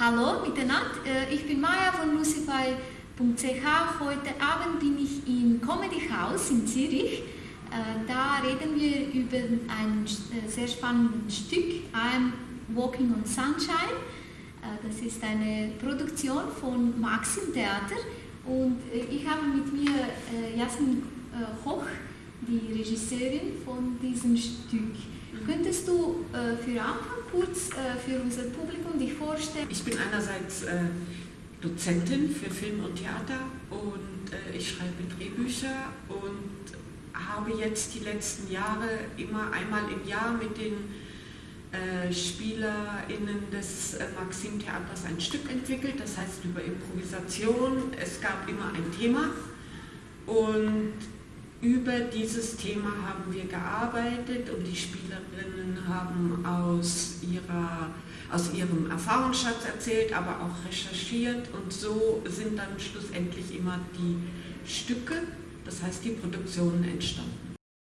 Hallo miteinander, äh, ich bin Maya von lucify.ch. Heute Abend bin ich im Comedy House in Zürich. Äh, da reden wir über ein äh, sehr spannendes Stück, I'm Walking on Sunshine. Das ist eine Produktion von Maxim Theater und ich habe mit mir Jasmin Hoch, die Regisseurin von diesem Stück. Könntest du für Anfang kurz äh, für unser Publikum dich vorstellen? Ich bin einerseits äh, Dozentin für Film und Theater und äh, ich schreibe Drehbücher und habe jetzt die letzten Jahre immer einmal im Jahr mit den äh, SpielerInnen des äh, Maxim Theaters ein Stück entwickelt, das heißt über Improvisation. Es gab immer ein Thema und über dieses Thema haben wir gearbeitet und die Spielerinnen haben aus, ihrer, aus ihrem Erfahrungsschatz erzählt, aber auch recherchiert und so sind dann schlussendlich immer die Stücke, das heißt die Produktionen entstanden.